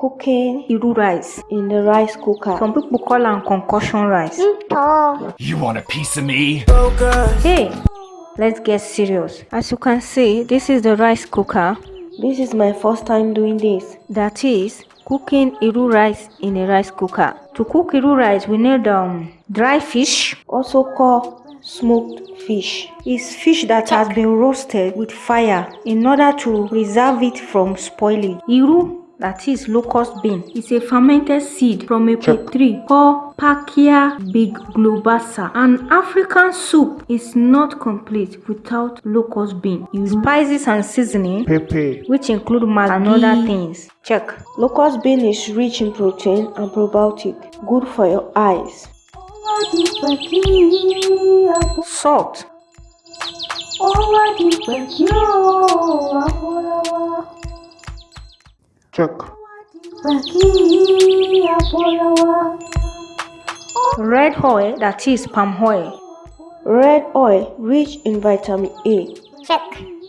cooking iru rice in the rice cooker. Some people call am concussion rice. You want a piece of me? Hey, let's get serious. As you can see, this is the rice cooker. This is my first time doing this. That is cooking iru rice in a rice cooker. To cook iru rice, we need um dry fish, also called smoked fish. It's fish that has been roasted with fire in order to preserve it from spoiling. Iru that is locust bean is a fermented seed from a tree called Parkia biglobosa. An African soup is not complete without locust bean. Spices and seasoning, Pepe. which include maggi and other things. Check. Locust bean is rich in protein and probiotic, good for your eyes. Salt. Check. Red oil, that is palm oil. Red oil rich in vitamin A. Check.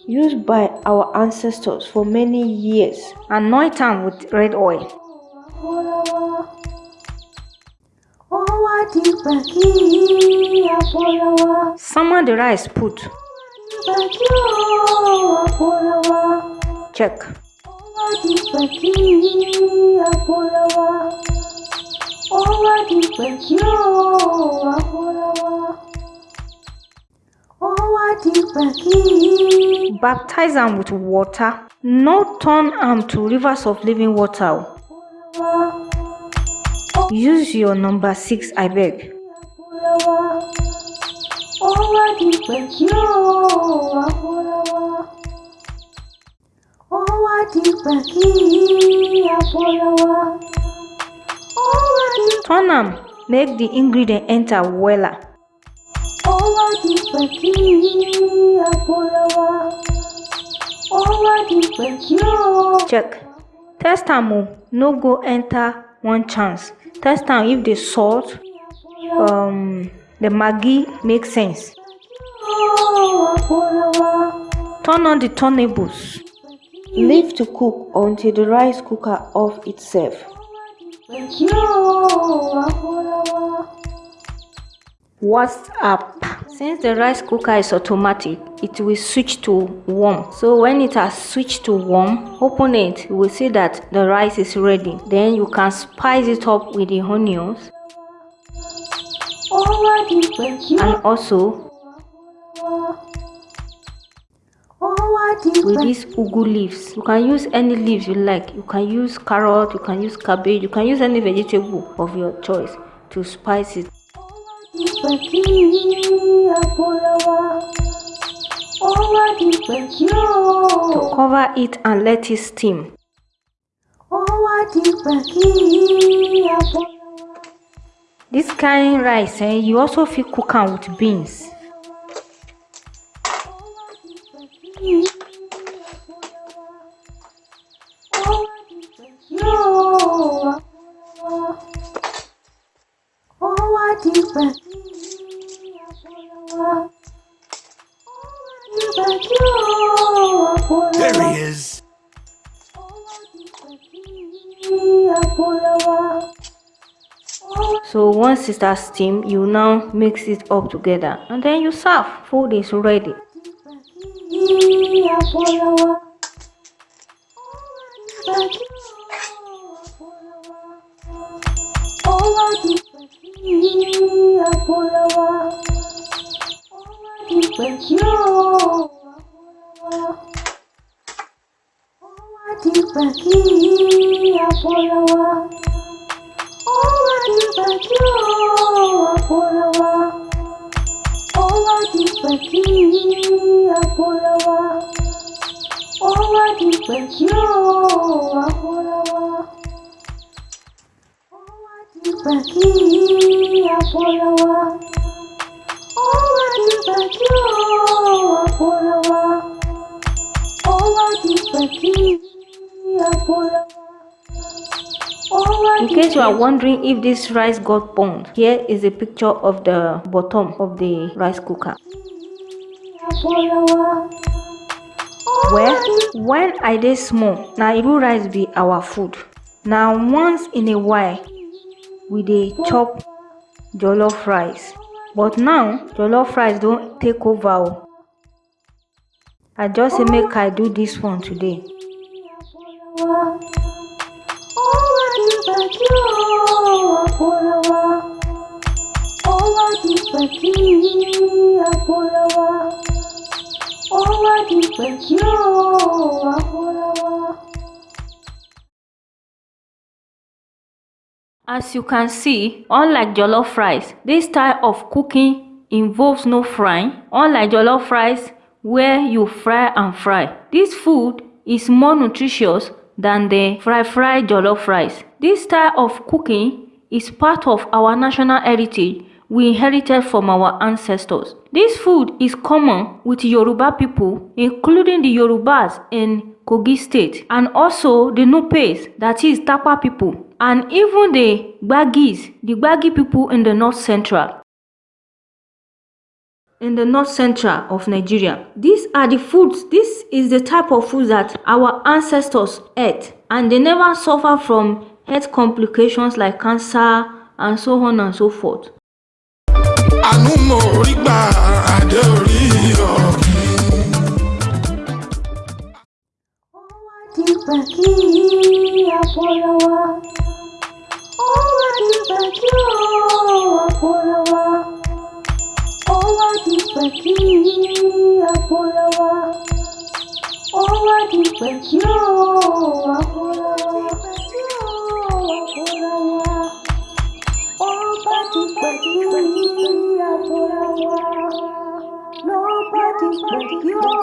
Used by our ancestors for many years. Anoint am with red oil. Summon the rice put. Check. Baptize them with water. No turn them to rivers of living water. Use your number six abeg. Turn am make the ingredient enter wella. Check. Test am o, no go enter one chance. Test am if the salt, um, the maggi make sense. Turn on the turnables. Leave to cook until the rice cooker off itself. What's up? Since the rice cooker is automatic, it will switch to warm. So when it has switched to warm, open it, you will see that the rice is ready. Then you can spice it up with the onions and also with these ugu leaves. You can use any leaves you like. You can use carrot, you can use cabbage, you can use any vegetable of your choice to spice it. To cover it and let it steam. This kind rice, eh, you also fit cook am with beans. There he is. So once it starts steam, you now mix it up together and then you serve. Food is ready. Apulawa, Oladi Pekyo, Oladi Peki, In case you are wondering if this rice got burned, here is a picture of the bottom of the rice cooker. Well, when I dey small, na Iru rice be our food. now once in a while we dey chop jollof rice. But now jollof rice don take over i just say make i do this one today As you can see, unlike jollof rice, this style of cooking involves no frying. Unlike jollof rice where you fry and fry, this food is more nutritious than the fry fry jollof rice. This style of cooking is part of our national heritage we inherited from our ancestors. This food is common with Yoruba people, including the Yorubas in Kogi State, and also the Nupes, that is Tapa people, and even the Gbagis, the Gbagi people in the north central. In the north central of Nigeria. These are the foods, this is the type of food that our ancestors ate, and they never suffer from health complications like cancer and so on and so forth. Àánú mo rí gbà adé orí ọ̀gbìn. dìgbà kí wa ó wá dìgbà kí àpọ̀lọ̀ wa ó wá dìgbà kí àpọ̀lọ̀ wa ó wá dìgbà kí àpọ̀lọ̀. Nobody but you.